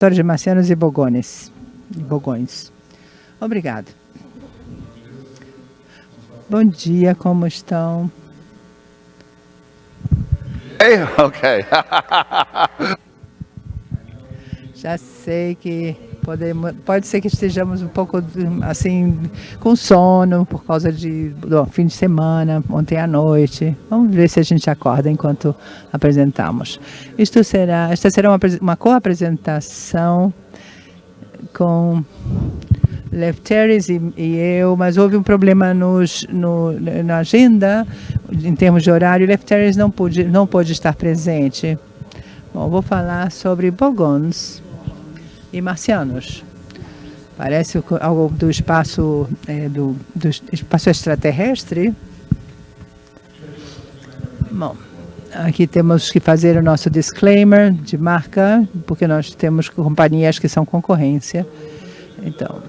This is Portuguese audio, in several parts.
de marcianos e bogones. Bogões. Obrigado. Bom dia, como estão? Hey, ok. Já sei que podemos, pode ser que estejamos um pouco assim com sono por causa de do fim de semana, ontem à noite. Vamos ver se a gente acorda enquanto apresentamos. Isto será, esta será uma, uma co-apresentação com Lefteris e, e, eu, mas houve um problema nos, no, na agenda, em termos de horário, Lefteris não pôde, não pôde estar presente. Bom, vou falar sobre Bogons e marcianos. Parece algo do espaço, é, do, do espaço extraterrestre. Bom, aqui temos que fazer o nosso disclaimer de marca, porque nós temos companhias que são concorrência. Então,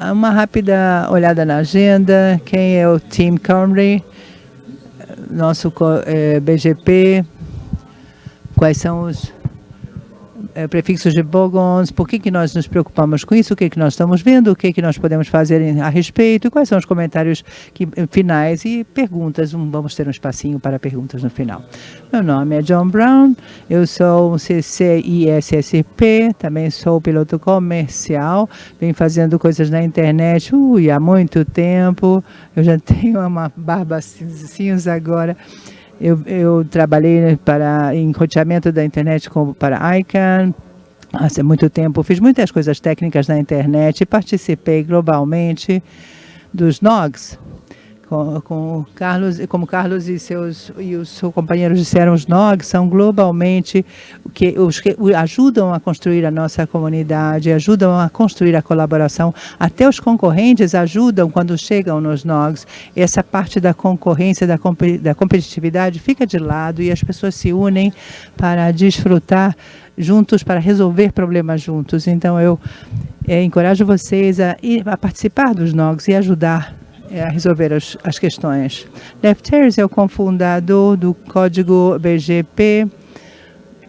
uma rápida olhada na agenda, quem é o Team Camry, nosso é, BGP, quais são os prefixos de bogons, por que, que nós nos preocupamos com isso, o que, que nós estamos vendo, o que, que nós podemos fazer a respeito, quais são os comentários que, finais e perguntas. Vamos ter um espacinho para perguntas no final. Meu nome é John Brown, eu sou um CCISSP, também sou piloto comercial, venho fazendo coisas na internet ui, há muito tempo, eu já tenho uma barba cinza agora, eu, eu trabalhei para, em roteamento da internet como para ICANN, há muito tempo. Fiz muitas coisas técnicas na internet, participei globalmente dos NOGs, com, com Carlos, como Carlos e seus e os seus companheiros disseram, os NOG são globalmente que os que ajudam a construir a nossa comunidade, ajudam a construir a colaboração. Até os concorrentes ajudam quando chegam nos NOGs. Essa parte da concorrência, da, da competitividade fica de lado e as pessoas se unem para desfrutar juntos, para resolver problemas juntos. Então, eu é, encorajo vocês a, a participar dos NOGs e ajudar a resolver as, as questões. Lefteris é o cofundador do código BGP,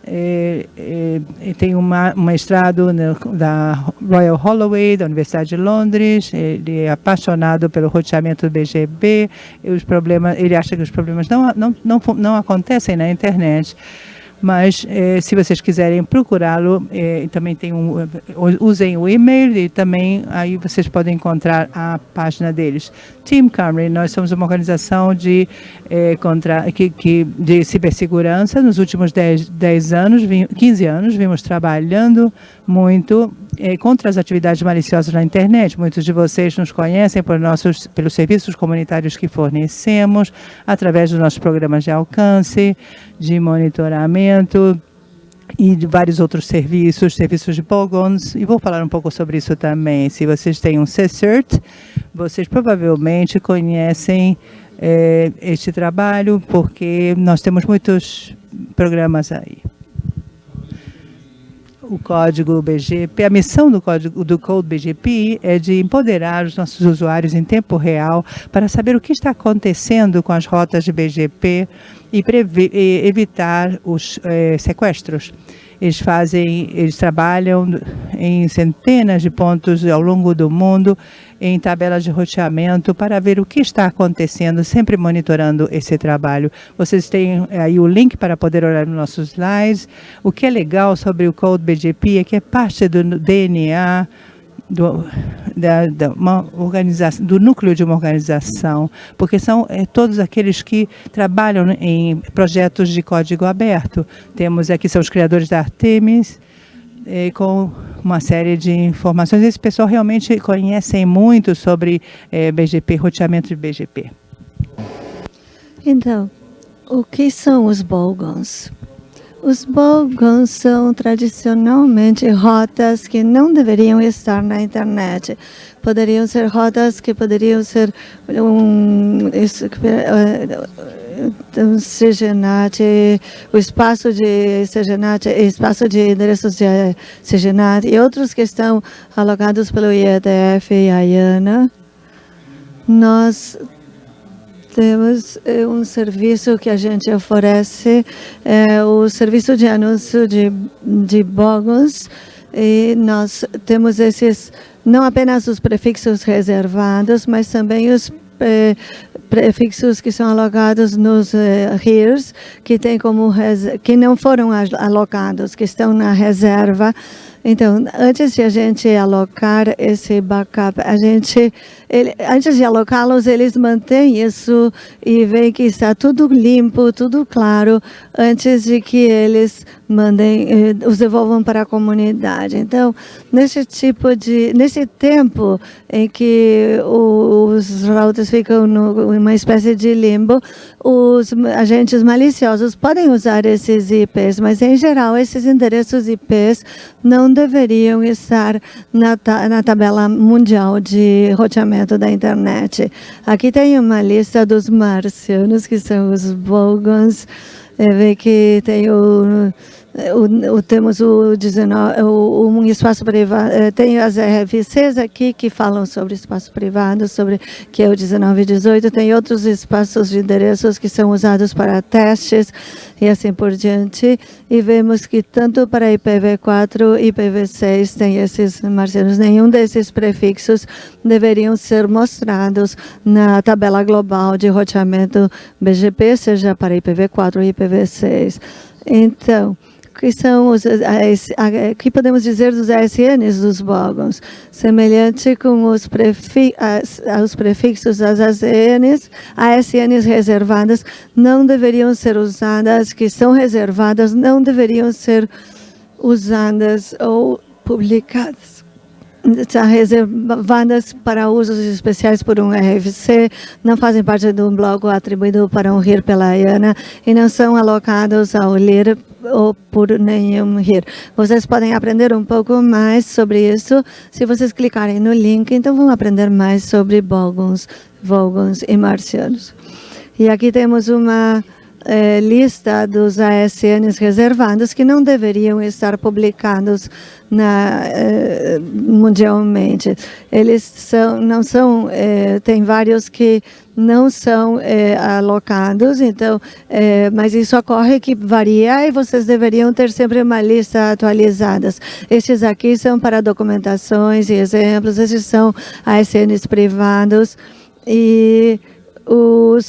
é, é, tem uma, um mestrado da Royal Holloway, da Universidade de Londres, ele é apaixonado pelo roteamento do BGP, os problemas, ele acha que os problemas não, não, não, não acontecem na internet, mas eh, se vocês quiserem procurá-lo, eh, também tem um, usem o e-mail e também aí vocês podem encontrar a página deles. Team Camry, nós somos uma organização de, eh, contra, que, que, de cibersegurança. Nos últimos 10, 10 anos, 15 anos, vimos trabalhando muito eh, contra as atividades maliciosas na internet. Muitos de vocês nos conhecem por nossos, pelos serviços comunitários que fornecemos, através dos nossos programas de alcance, de monitoramento, e de vários outros serviços, serviços de Bogons, e vou falar um pouco sobre isso também. Se vocês têm um CCERT, vocês provavelmente conhecem eh, este trabalho, porque nós temos muitos programas aí o código BGP, a missão do código do Code BGP é de empoderar os nossos usuários em tempo real para saber o que está acontecendo com as rotas de BGP e, e evitar os eh, sequestros. Eles fazem, eles trabalham em centenas de pontos ao longo do mundo, em tabelas de roteamento, para ver o que está acontecendo, sempre monitorando esse trabalho. Vocês têm aí o link para poder olhar nos nossos slides. O que é legal sobre o Code BGP é que é parte do DNA do, da, da uma organização, do núcleo de uma organização, porque são é, todos aqueles que trabalham em projetos de código aberto. Temos aqui, são os criadores da Artemis, é, com uma série de informações. Esse pessoal realmente conhecem muito sobre é, BGP, roteamento de BGP. Então, o que são os Bolgons? Os bogons são tradicionalmente rotas que não deveriam estar na internet. Poderiam ser rotas que poderiam ser um, CGNAT, o espaço de CGNAT, espaço de endereços de CGNAT e outros que estão alocados pelo IETF e a IANA. Nós temos é, um serviço que a gente oferece, é, o serviço de anúncio de, de bogos, E nós temos esses, não apenas os prefixos reservados, mas também os eh, prefixos que são alocados nos eh, HERES, que, tem como que não foram alocados, que estão na reserva então, antes de a gente alocar esse backup, a gente, ele, antes de alocá-los, eles mantêm isso e veem que está tudo limpo, tudo claro, antes de que eles mandem, eh, os devolvam para a comunidade. Então, nesse tipo de, nesse tempo em que os routers ficam em uma espécie de limbo, os agentes maliciosos podem usar esses IPs, mas em geral esses endereços IPs não deveriam estar na, na tabela mundial de roteamento da internet. Aqui tem uma lista dos marcianos, que são os Bogans, é, vê que tem o o, o, temos o, 19, o, um espaço privado, eh, tem as RFCs aqui que falam sobre espaço privado, sobre que é o 19 e 18, tem outros espaços de endereços que são usados para testes e assim por diante, e vemos que tanto para IPv4 e IPv6 tem esses marcianos, nenhum desses prefixos deveriam ser mostrados na tabela global de roteamento BGP, seja para IPv4 ou IPv6. Então, que são os, que podemos dizer dos ASNs dos bogons, semelhante com os, prefi, as, os prefixos das ASNs, ASNs reservadas não deveriam ser usadas, que são reservadas não deveriam ser usadas ou publicadas são reservadas para usos especiais por um RFC, não fazem parte do bloco atribuído para um RIR pela ANA e não são alocados ao LIR ou por nenhum RIR. Vocês podem aprender um pouco mais sobre isso se vocês clicarem no link, então vão aprender mais sobre Vogons, Vogons e Marcianos. E aqui temos uma eh, lista dos ASNs reservados que não deveriam estar publicados na, eh, mundialmente. Eles são, não são, eh, tem vários que não são eh, alocados, então, eh, mas isso ocorre que varia e vocês deveriam ter sempre uma lista atualizada. Estes aqui são para documentações e exemplos, esses são ASNs privados e os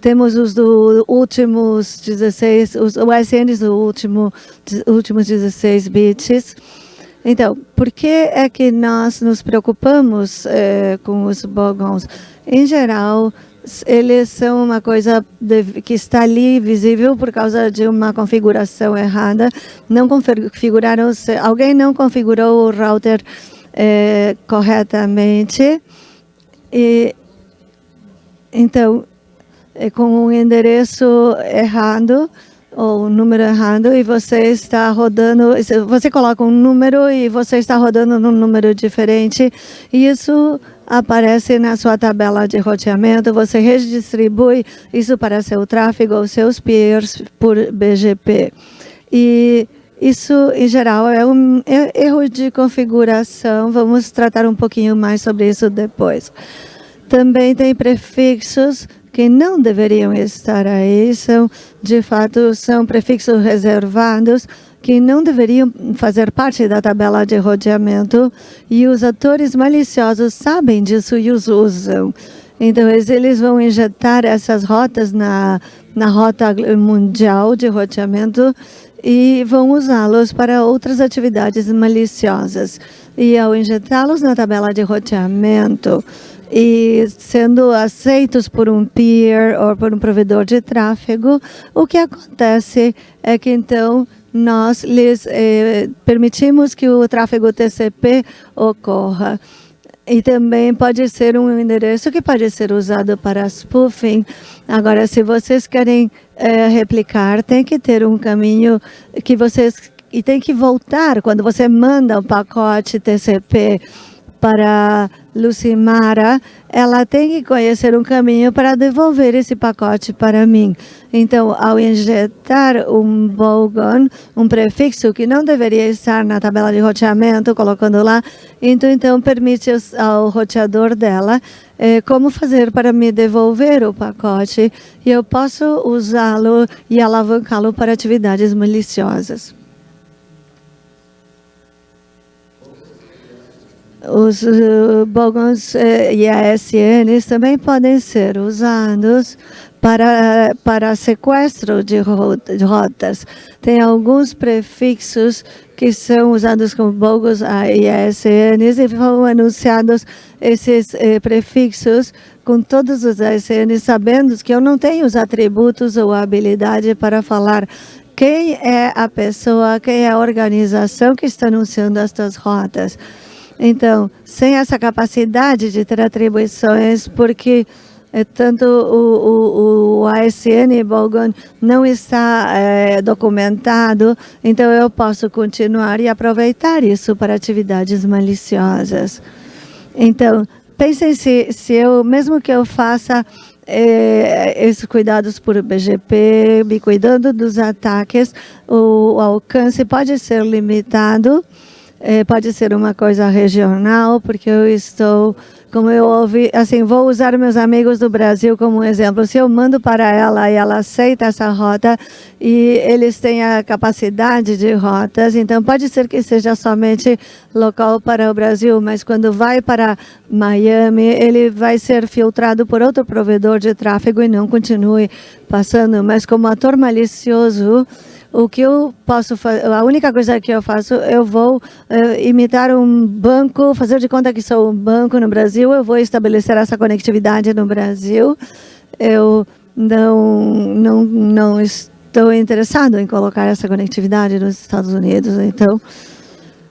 temos os do últimos 16, os OSNs do último, últimos 16 bits. Então, por que é que nós nos preocupamos eh, com os bogons? Em geral, eles são uma coisa de, que está ali visível por causa de uma configuração errada. Não configuraram, alguém não configurou o router eh, corretamente. E, então, é com um endereço errado ou um número errado e você está rodando, você coloca um número e você está rodando num número diferente e isso aparece na sua tabela de roteamento, você redistribui isso para seu tráfego ou seus peers por BGP. E isso, em geral, é um erro de configuração. Vamos tratar um pouquinho mais sobre isso depois. Também tem prefixos que não deveriam estar aí, são, de fato, são prefixos reservados que não deveriam fazer parte da tabela de rodeamento e os atores maliciosos sabem disso e os usam. Então, eles vão injetar essas rotas na, na rota mundial de roteamento e vão usá-los para outras atividades maliciosas. E ao injetá-los na tabela de roteamento, e sendo aceitos por um peer ou por um provedor de tráfego, o que acontece é que então nós lhes eh, permitimos que o tráfego TCP ocorra. E também pode ser um endereço que pode ser usado para spoofing. Agora, se vocês querem eh, replicar, tem que ter um caminho que vocês... E tem que voltar, quando você manda um pacote TCP para Lucimara, ela tem que conhecer um caminho para devolver esse pacote para mim. Então, ao injetar um bogon, um prefixo que não deveria estar na tabela de roteamento, colocando lá, então, então permite ao roteador dela eh, como fazer para me devolver o pacote e eu posso usá-lo e alavancá-lo para atividades maliciosas. Os uh, e ASNs também podem ser usados para, para sequestro de rotas. Tem alguns prefixos que são usados como bogos e ASNs e foram anunciados esses eh, prefixos com todos os ASNs, sabendo que eu não tenho os atributos ou habilidade para falar quem é a pessoa, quem é a organização que está anunciando estas rotas. Então, sem essa capacidade de ter atribuições, porque é, tanto o, o, o ASN não está é, documentado, então eu posso continuar e aproveitar isso para atividades maliciosas. Então, pensem se, se eu, mesmo que eu faça é, esses cuidados por BGP, me cuidando dos ataques, o, o alcance pode ser limitado, é, pode ser uma coisa regional, porque eu estou, como eu ouvi, assim, vou usar meus amigos do Brasil como um exemplo. Se eu mando para ela e ela aceita essa rota e eles têm a capacidade de rotas, então pode ser que seja somente local para o Brasil, mas quando vai para Miami, ele vai ser filtrado por outro provedor de tráfego e não continue passando. Mas como ator malicioso, o que eu posso fazer, a única coisa que eu faço, eu vou uh, imitar um banco, fazer de conta que sou um banco no Brasil, eu vou estabelecer essa conectividade no Brasil. Eu não, não, não estou interessado em colocar essa conectividade nos Estados Unidos, então...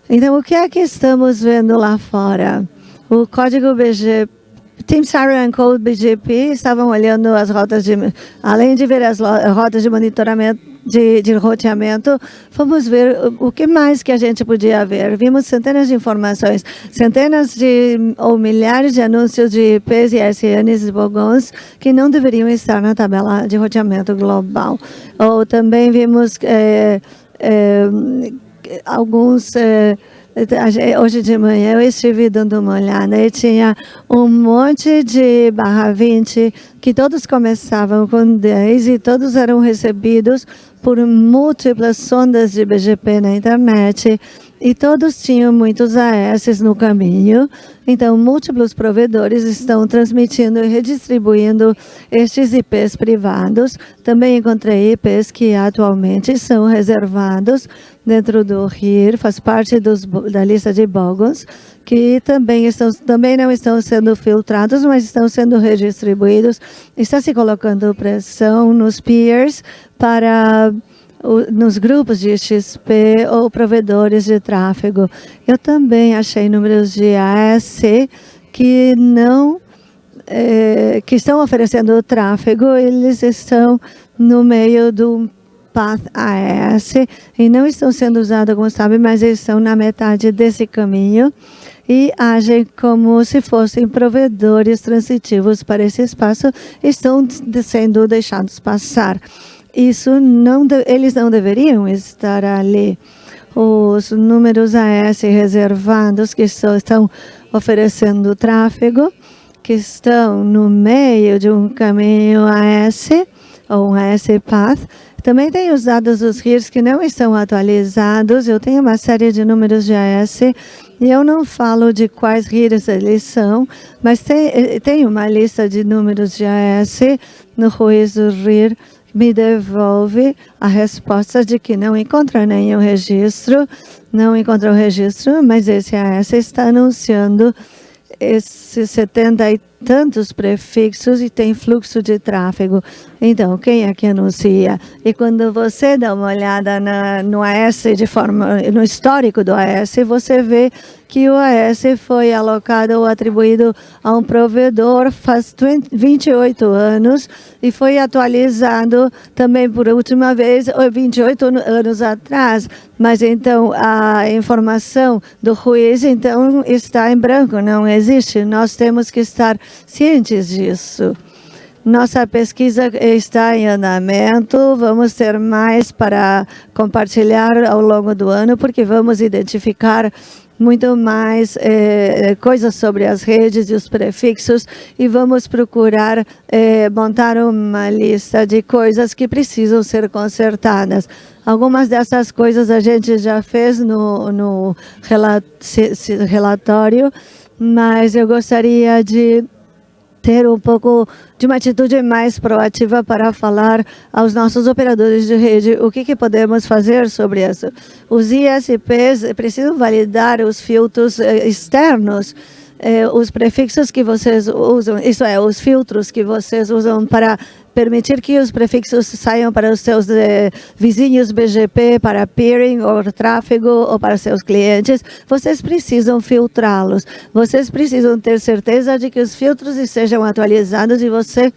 Então, o que é que estamos vendo lá fora? O código BGP Team Siren Code BGP estavam olhando as rotas de, além de ver as rotas de monitoramento de, de roteamento, fomos ver o, que mais que a gente podia ver. Vimos centenas de informações, centenas de ou milhares de anúncios de IPs e SNs e bogons que não deveriam estar na tabela de roteamento global. Ou também vimos é, é, alguns... É, Hoje de manhã eu estive dando uma olhada e tinha um monte de barra 20 que todos começavam com 10 e todos eram recebidos por múltiplas sondas de BGP na internet e todos tinham muitos AS no caminho. Então, múltiplos provedores estão transmitindo e redistribuindo estes IPs privados. Também encontrei IPs que atualmente são reservados dentro do RIR, faz parte dos, da lista de bogons, que também, estão, também não estão sendo filtrados, mas estão sendo redistribuídos. Está se colocando pressão nos peers para nos grupos de XP ou provedores de tráfego. Eu também achei números de AS que não é, que estão oferecendo tráfego, eles estão no meio do Path AS e não estão sendo usados, como sabe, mas eles estão na metade desse caminho e agem como se fossem provedores transitivos para esse espaço, estão sendo deixados passar isso não eles não deveriam estar ali. Os números AS reservados que estão oferecendo tráfego, que estão no meio de um caminho AS, ou um AS Path, também tem os dados dos RIRs que não estão atualizados. Eu tenho uma série de números de AS e eu não falo de quais RIRs eles são, mas tem, tem uma lista de números de AS no Ruiz RIR me devolve a resposta de que não encontra nenhum registro, não encontrou registro, mas esse AS está anunciando esses 70 e tantos prefixos e tem fluxo de tráfego. Então, quem é que anuncia? E quando você dá uma olhada na, no AS, de forma, no histórico do AS, você vê que o AS foi alocado ou atribuído a um provedor faz 28 anos e foi atualizado também por última vez 28 anos atrás. Mas então a informação do juiz então está em branco, não existe. Nós temos que estar cientes disso. Nossa pesquisa está em andamento, vamos ter mais para compartilhar ao longo do ano, porque vamos identificar muito mais eh, coisas sobre as redes e os prefixos e vamos procurar eh, montar uma lista de coisas que precisam ser consertadas. Algumas dessas coisas a gente já fez no, no relatório, mas eu gostaria de ter um pouco de uma atitude mais proativa para falar aos nossos operadores de rede o que, que podemos fazer sobre isso. Os ISPs precisam validar os filtros eh, externos eh, os prefixos que vocês usam, isso é, os filtros que vocês usam para permitir que os prefixos saiam para os seus eh, vizinhos BGP, para peering ou tráfego ou para seus clientes, vocês precisam filtrá-los. Vocês precisam ter certeza de que os filtros estejam atualizados e vocês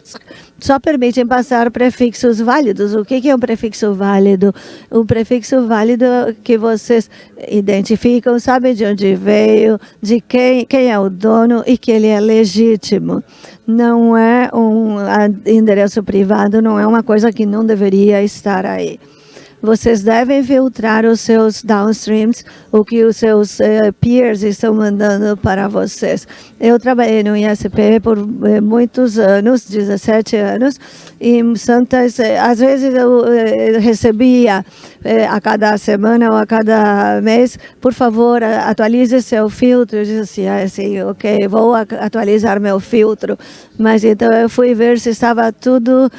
só permitem passar prefixos válidos. O que é um prefixo válido? Um prefixo válido que vocês identificam, sabem de onde veio, de quem, quem é o dono e que ele é legítimo. Não é um endereço privado, não é uma coisa que não deveria estar aí vocês devem filtrar os seus downstreams, o que os seus uh, peers estão mandando para vocês. Eu trabalhei no ISP por uh, muitos anos, 17 anos, e Santas, uh, às vezes eu recebia a cada semana ou a cada mês, por favor, atualize seu filtro. Eu disse assim, assim ok, vou atualizar meu filtro. Mas então eu fui ver se estava tudo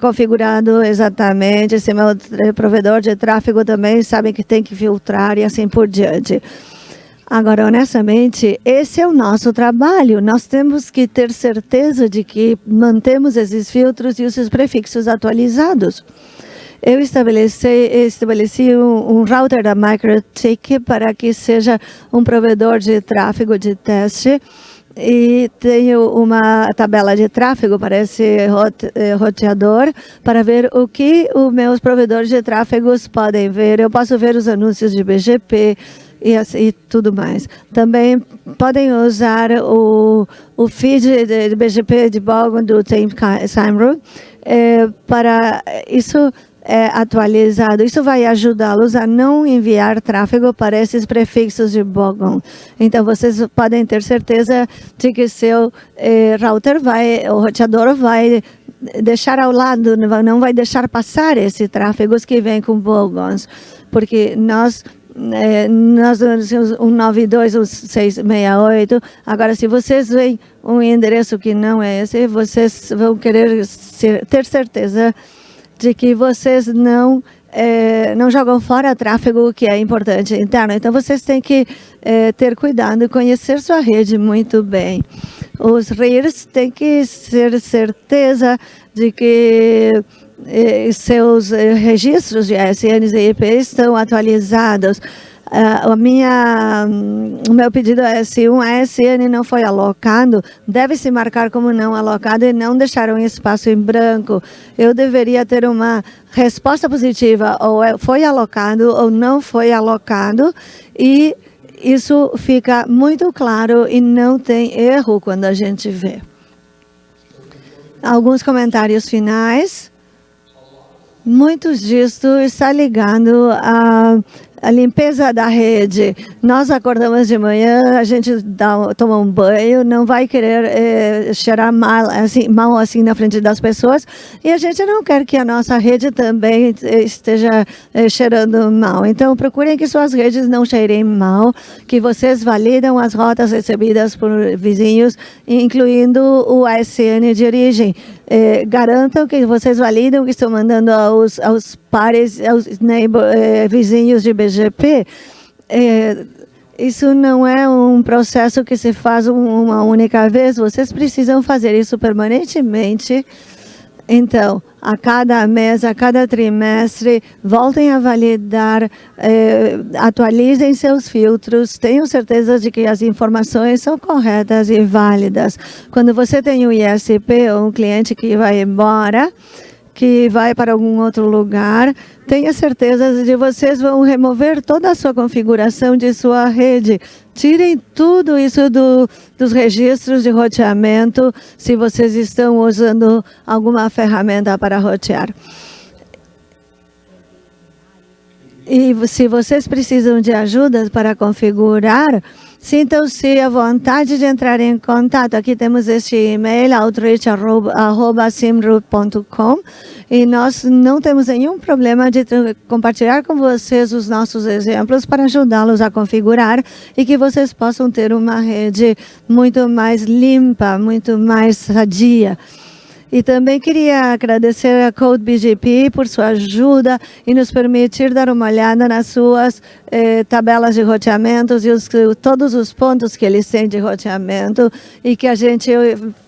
configurado exatamente, se meu provedor de tráfego também sabe que tem que filtrar e assim por diante. Agora, honestamente, esse é o nosso trabalho. Nós temos que ter certeza de que mantemos esses filtros e os prefixos atualizados. Eu estabeleci, estabeleci um, um router da MikroTik para que seja um provedor de tráfego de teste e tenho uma tabela de tráfego para esse eh, roteador para ver o que os meus provedores de tráfegos podem ver. Eu posso ver os anúncios de BGP e, assim, e tudo mais. Também podem usar o, o feed de, de BGP de Bogon do Tim Simon é, para isso é, atualizado. Isso vai ajudá-los a não enviar tráfego para esses prefixos de Bogon. Então, vocês podem ter certeza de que seu é, router vai, o roteador vai deixar ao lado, não vai deixar passar esses tráfegos que vêm com Bogons, porque nós é, nós temos um 92, um 668. Agora, se vocês veem um endereço que não é esse, vocês vão querer ser, ter certeza de que vocês não é, não jogam fora tráfego que é importante interno. Então, vocês têm que é, ter cuidado e conhecer sua rede muito bem. Os RIRs têm que ter certeza de que é, seus registros de SNs e IP estão atualizados. Uh, a minha, o meu pedido é se um ASN não foi alocado, deve se marcar como não alocado e não deixar um espaço em branco. Eu deveria ter uma resposta positiva, ou é, foi alocado ou não foi alocado, e isso fica muito claro e não tem erro quando a gente vê. Alguns comentários finais. Muitos disso está ligado a a limpeza da rede. Nós acordamos de manhã, a gente dá, toma um banho, não vai querer é, cheirar mal assim, mal assim na frente das pessoas e a gente não quer que a nossa rede também esteja é, cheirando mal. Então, procurem que suas redes não cheirem mal, que vocês validam as rotas recebidas por vizinhos, incluindo o ASN de origem. É, garantam que vocês validam que estão mandando aos, aos pares, aos neighbor, vizinhos de É, isso não é um processo que se faz uma única vez, vocês precisam fazer isso permanentemente. Então, a cada mês, a cada trimestre, voltem a validar, eh, atualizem seus filtros, tenham certeza de que as informações são corretas e válidas. Quando você tem um ISP ou um cliente que vai embora, que vai para algum outro lugar, tenha certeza de vocês vão remover toda a sua configuração de sua rede. Tirem tudo isso do, dos registros de roteamento, se vocês estão usando alguma ferramenta para rotear. E se vocês precisam de ajuda para configurar, Sintam-se à vontade de entrar em contato. Aqui temos este e-mail, outreach.simru.com e nós não temos nenhum problema de compartilhar com vocês os nossos exemplos para ajudá-los a configurar e que vocês possam ter uma rede muito mais limpa, muito mais sadia. E também queria agradecer a Code BGP por sua ajuda e nos permitir dar uma olhada nas suas eh, tabelas de roteamentos e os, todos os pontos que eles têm de roteamento e que a gente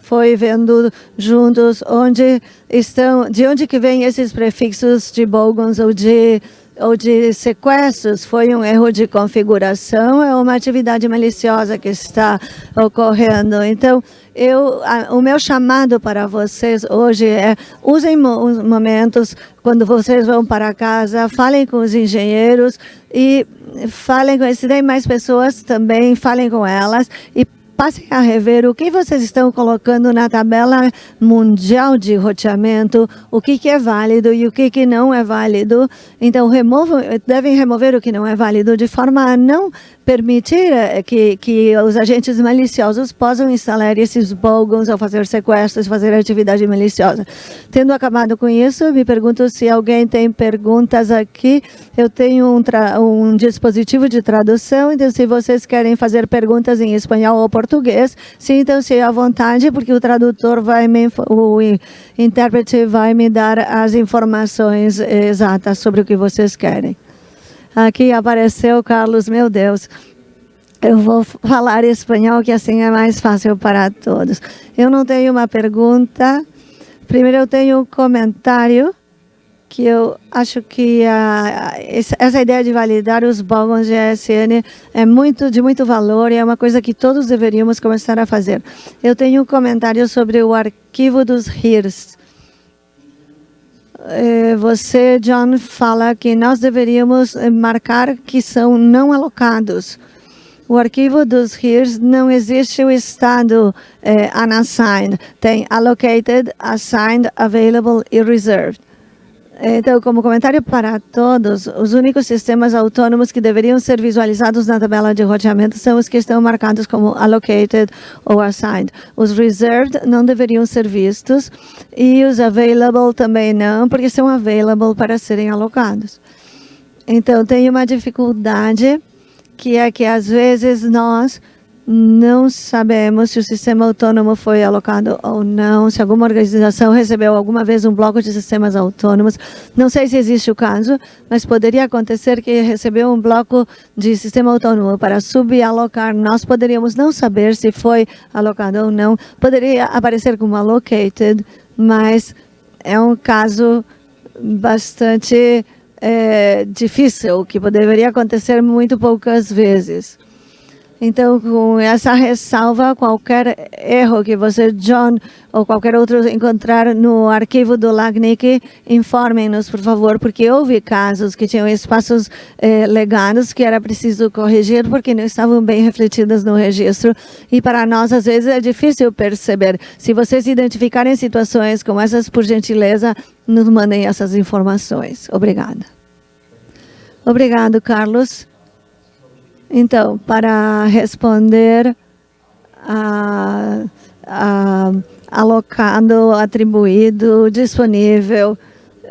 foi vendo juntos onde estão, de onde que vêm esses prefixos de bogons ou de ou de sequestros foi um erro de configuração, é uma atividade maliciosa que está ocorrendo. Então, eu, a, o meu chamado para vocês hoje é usem os momentos quando vocês vão para casa, falem com os engenheiros e falem com, se tem mais pessoas também, falem com elas e passem a rever o que vocês estão colocando na tabela mundial de roteamento, o que, que é válido e o que, que não é válido. Então, removam, devem remover o que não é válido de forma a não permitir eh, que, que os agentes maliciosos possam instalar esses bogons ou fazer sequestros, fazer atividade maliciosa. Tendo acabado com isso, me pergunto se alguém tem perguntas aqui. Eu tenho um, um dispositivo de tradução, então se vocês querem fazer perguntas em espanhol ou português, sintam-se à vontade, porque o tradutor vai me, o intérprete vai me dar as informações exatas sobre o que vocês querem. Aqui apareceu Carlos, meu Deus. Eu vou falar espanhol, que assim é mais fácil para todos. Eu não tenho uma pergunta. Primeiro, eu tenho um comentário que eu acho que a, essa ideia de validar os bogons de ESN é muito, de muito valor e é uma coisa que todos deveríamos começar a fazer. Eu tenho um comentário sobre o arquivo dos HIRs. Eh, você, John, fala que nós deveríamos eh, marcar que são não alocados. O arquivo dos HERES não existe o estado eh, unassigned. Tem allocated, assigned, available e reserved. Então, como comentário para todos, os únicos sistemas autônomos que deveriam ser visualizados na tabela de roteamento são os que estão marcados como allocated ou assigned. Os reserved não deveriam ser vistos e os available também não, porque são available para serem alocados. Então, tem uma dificuldade que é que às vezes nós não sabemos se o sistema autônomo foi alocado ou não, se alguma organização recebeu alguma vez um bloco de sistemas autônomos. Não sei se existe o caso, mas poderia acontecer que recebeu um bloco de sistema autônomo para subalocar. Nós poderíamos não saber se foi alocado ou não. Poderia aparecer como allocated, mas é um caso bastante é, difícil, que poderia acontecer muito poucas vezes. Então, com essa ressalva, qualquer erro que você, John, ou qualquer outro encontrar no arquivo do LACNIC, informem-nos, por favor, porque houve casos que tinham espaços eh, legados que era preciso corrigir porque não estavam bem refletidos no registro. E para nós, às vezes, é difícil perceber. Se vocês identificarem situações como essas, por gentileza, nos mandem essas informações. Obrigada. Obrigado, Carlos. Então, para responder a, a, alocado, atribuído, disponível,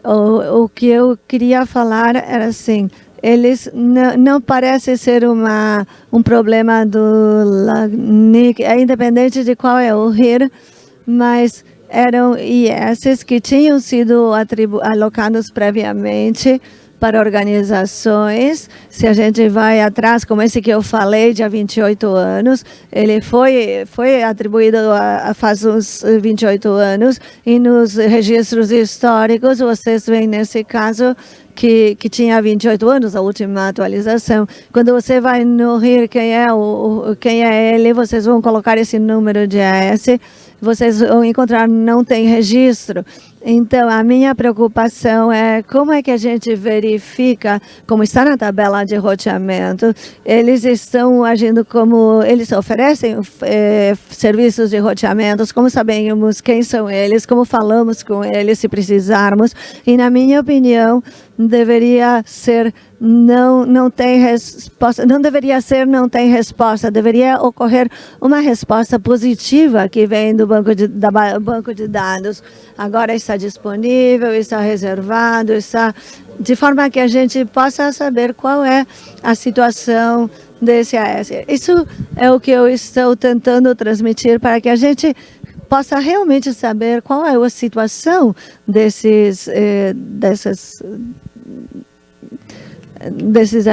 o, o que eu queria falar era assim, eles não, não parece ser uma, um problema do LACNIC, é independente de qual é o RIR, mas eram IS que tinham sido alocados previamente para organizações. Se a gente vai atrás, como esse que eu falei, de há 28 anos, ele foi, foi atribuído a, a faz uns 28 anos, e nos registros históricos, vocês veem nesse caso que, que tinha 28 anos, a última atualização. Quando você vai no RIR, quem é, o, quem é ele, vocês vão colocar esse número de AS, vocês vão encontrar não tem registro. Então, a minha preocupação é como é que a gente verifica, como está na tabela de roteamento, eles estão agindo como, eles oferecem eh, serviços de roteamentos, como sabemos quem são eles, como falamos com eles se precisarmos, e na minha opinião, deveria ser não não tem resposta, não deveria ser não tem resposta, deveria ocorrer uma resposta positiva que vem do banco de, da banco de dados. Agora está disponível, está reservado, está de forma que a gente possa saber qual é a situação desse AS. Isso é o que eu estou tentando transmitir para que a gente possa realmente saber qual é a situação desses, eh, dessas desses,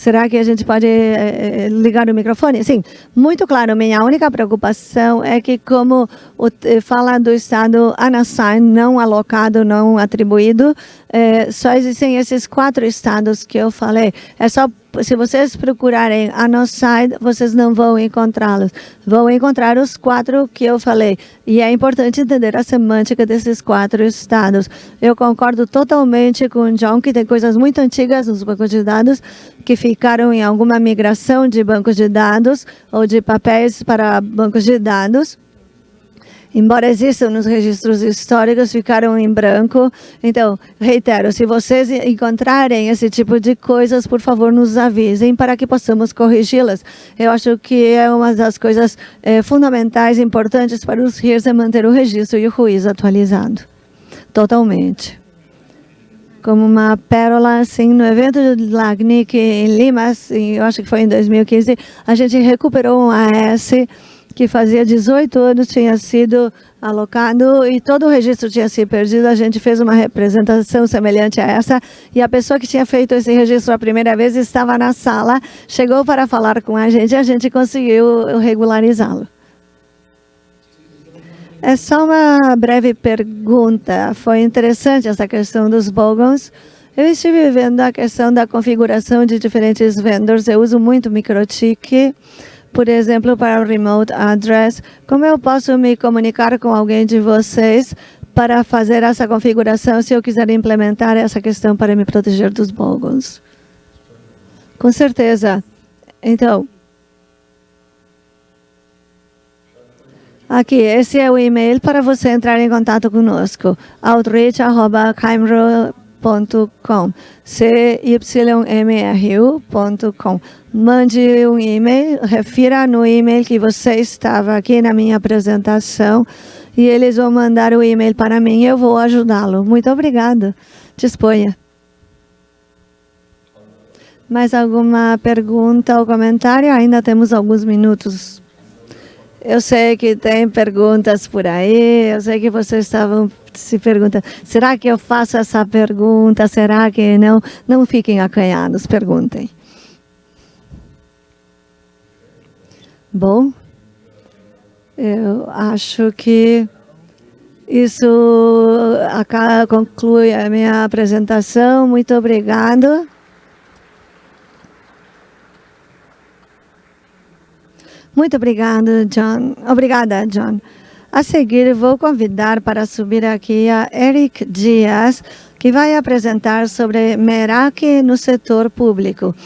será que a gente pode é, ligar o microfone? Sim, muito claro, minha única preocupação é que como o, fala do estado unassigned, não alocado, não atribuído, só existem esses quatro estados que eu falei. É só se vocês procurarem a nossa site, vocês não vão encontrá-los. Vão encontrar os quatro que eu falei. E é importante entender a semântica desses quatro estados. Eu concordo totalmente com o John, que tem coisas muito antigas nos bancos de dados que ficaram em alguma migração de bancos de dados ou de papéis para bancos de dados embora existam nos registros históricos, ficaram em branco. Então, reitero, se vocês encontrarem esse tipo de coisas, por favor, nos avisem para que possamos corrigi-las. Eu acho que é uma das coisas é, fundamentais, importantes para os RIRs é manter o registro e o ruído atualizado. Totalmente. Como uma pérola, assim, no evento de LACNIC em Lima, assim, eu acho que foi em 2015, a gente recuperou um AS que fazia 18 anos tinha sido alocado e todo o registro tinha sido perdido. A gente fez uma representação semelhante a essa e a pessoa que tinha feito esse registro a primeira vez estava na sala, chegou para falar com a gente e a gente conseguiu regularizá-lo. É só uma breve pergunta. Foi interessante essa questão dos bogons. Eu estive vendo a questão da configuração de diferentes vendors. Eu uso muito MikroTik por exemplo, para o remote address, como eu posso me comunicar com alguém de vocês para fazer essa configuração se eu quiser implementar essa questão para me proteger dos bogons? Com certeza. Então, Aqui, esse é o e-mail para você entrar em contato conosco. outreach.caimro.com cymru.com mande um e-mail, refira no e-mail que você estava aqui na minha apresentação e eles vão mandar o e-mail para mim eu vou ajudá-lo. Muito obrigado. Disponha. Mais alguma pergunta ou comentário? Ainda temos alguns minutos. Eu sei que tem perguntas por aí, eu sei que vocês estavam se perguntando, será que eu faço essa pergunta, será que não? Não fiquem acanhados, perguntem. Bom, eu acho que isso conclui a minha apresentação. Muito obrigado. Muito obrigada, John. Obrigada, John. A seguir, vou convidar para subir aqui a Eric Dias, que vai apresentar sobre Meraki no setor público.